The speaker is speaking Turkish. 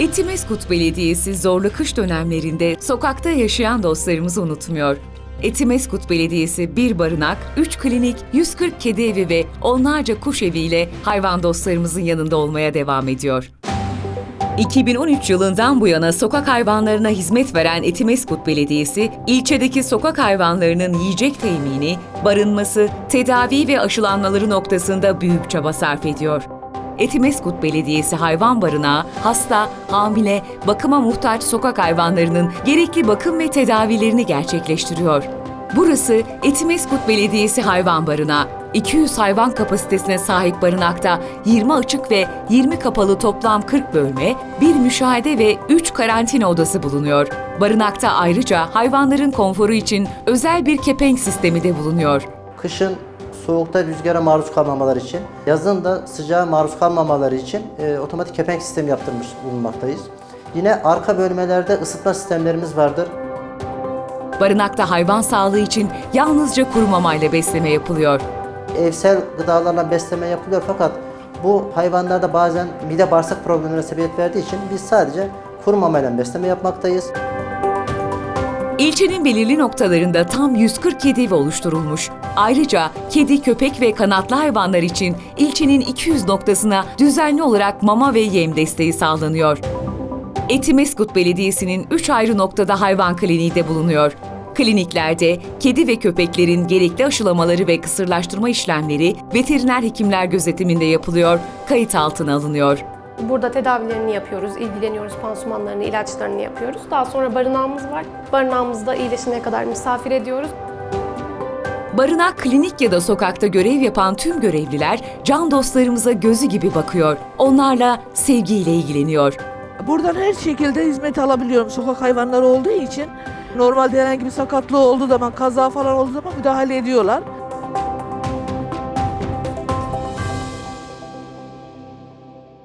Etimeskut Belediyesi zorlu kış dönemlerinde sokakta yaşayan dostlarımızı unutmuyor. Etimeskut Belediyesi bir barınak, 3 klinik, 140 kedi evi ve onlarca kuş eviyle hayvan dostlarımızın yanında olmaya devam ediyor. 2013 yılından bu yana sokak hayvanlarına hizmet veren Etimeskut Belediyesi, ilçedeki sokak hayvanlarının yiyecek temini, barınması, tedavi ve aşılanmaları noktasında büyük çaba sarf ediyor. Etimeskut Belediyesi Hayvan Barınağı, hasta, hamile, bakıma muhtaç sokak hayvanlarının gerekli bakım ve tedavilerini gerçekleştiriyor. Burası Etimeskut Belediyesi Hayvan Barınağı. 200 hayvan kapasitesine sahip barınakta 20 açık ve 20 kapalı toplam 40 bölme, bir müşahede ve 3 karantina odası bulunuyor. Barınakta ayrıca hayvanların konforu için özel bir kepenk sistemi de bulunuyor. Kışın soğukta rüzgara maruz kalmamaları için, yazın da sıcağa maruz kalmamaları için e, otomatik kepenk sistemi yaptırmış bulunmaktayız. Yine arka bölmelerde ısıtma sistemlerimiz vardır. Barınakta hayvan sağlığı için yalnızca kuru mamayla besleme yapılıyor. Evsel gıdalarla besleme yapılıyor fakat bu hayvanlarda bazen mide bağırsak problemlerine sebebiyet verdiği için biz sadece kuru mamayla besleme yapmaktayız. İlçenin belirli noktalarında tam 140 kedi evi oluşturulmuş. Ayrıca kedi, köpek ve kanatlı hayvanlar için ilçenin 200 noktasına düzenli olarak mama ve yem desteği sağlanıyor. Etimeskut Belediyesi'nin 3 ayrı noktada hayvan kliniği de bulunuyor. Kliniklerde kedi ve köpeklerin gerekli aşılamaları ve kısırlaştırma işlemleri veteriner hekimler gözetiminde yapılıyor, kayıt altına alınıyor. Burada tedavilerini yapıyoruz, ilgileniyoruz, pansumanlarını, ilaçlarını yapıyoruz. Daha sonra barınağımız var. Barınağımızda iyileşene kadar misafir ediyoruz. Barınak, klinik ya da sokakta görev yapan tüm görevliler can dostlarımıza gözü gibi bakıyor. Onlarla sevgiyle ilgileniyor. Buradan her şekilde hizmet alabiliyorum sokak hayvanları olduğu için. Normalde herhangi bir sakatlığı olduğu zaman, kaza falan olduğu zaman müdahale ediyorlar.